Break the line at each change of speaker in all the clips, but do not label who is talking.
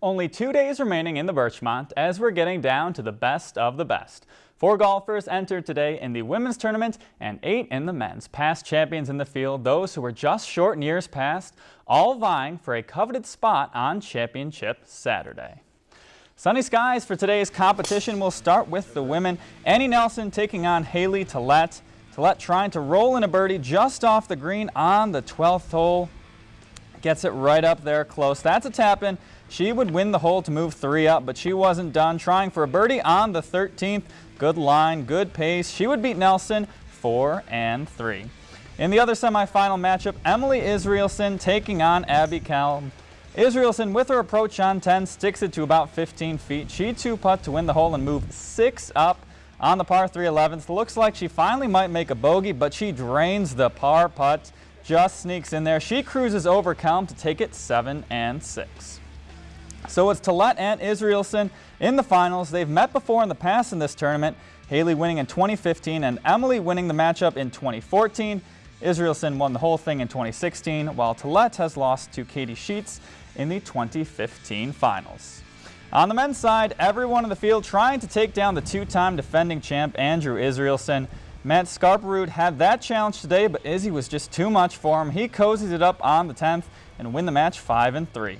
Only two days remaining in the Birchmont as we're getting down to the best of the best. Four golfers entered today in the women's tournament and eight in the men's. Past champions in the field, those who were just short in years past, all vying for a coveted spot on Championship Saturday. Sunny skies for today's competition. We'll start with the women. Annie Nelson taking on Haley Tillett. Tillett trying to roll in a birdie just off the green on the 12th hole. Gets it right up there close. That's a tap in. She would win the hole to move three up, but she wasn't done. Trying for a birdie on the 13th. Good line, good pace. She would beat Nelson four and three. In the other semifinal matchup, Emily Israelson taking on Abby Cal. Israelson, with her approach on 10, sticks it to about 15 feet. She two-putt to win the hole and move six up on the par 3 11th. Looks like she finally might make a bogey, but she drains the par putt, just sneaks in there. She cruises over Kelm to take it 7 and 6. So it's Tillett and Israelson in the finals. They've met before in the past in this tournament. Haley winning in 2015 and Emily winning the matchup in 2014. Israelson won the whole thing in 2016, while Tillett has lost to Katie Sheets in the 2015 finals. On the men's side, everyone in the field trying to take down the two-time defending champ Andrew Israelson. Matt Scarperud had that challenge today, but Izzy was just too much for him. He cozies it up on the 10th and win the match 5 and 3.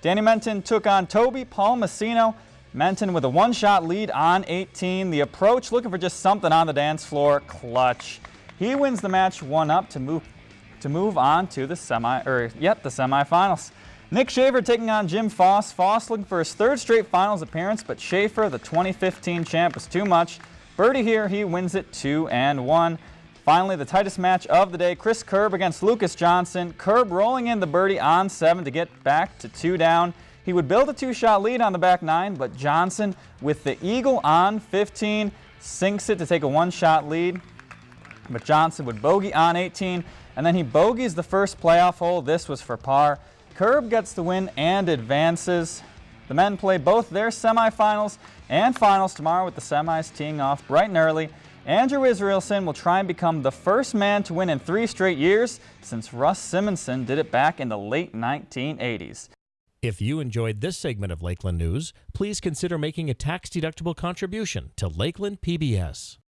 Danny Menton took on Toby Palmasino. Menton with a one-shot lead on 18. The approach looking for just something on the dance floor. Clutch. He wins the match one up to move to move on to the semi or yet the semifinals. Nick Schaefer taking on Jim Foss. Foss looking for his third straight finals appearance, but Schaefer, the 2015 champ, was too much. Birdie here, he wins it 2 and 1. Finally, the tightest match of the day, Chris Kerb against Lucas Johnson. Kerb rolling in the birdie on 7 to get back to 2 down. He would build a two-shot lead on the back 9, but Johnson with the eagle on 15 sinks it to take a one-shot lead. But Johnson would bogey on 18, and then he bogeys the first playoff hole. This was for par. Kerb gets the win and advances. The men play both their semifinals and finals tomorrow with the semis teeing off bright and early. Andrew Israelson will try and become the first man to win in three straight years since Russ Simonson did it back in the late 1980s.
If you enjoyed this segment of Lakeland News, please consider making a tax-deductible contribution to Lakeland PBS.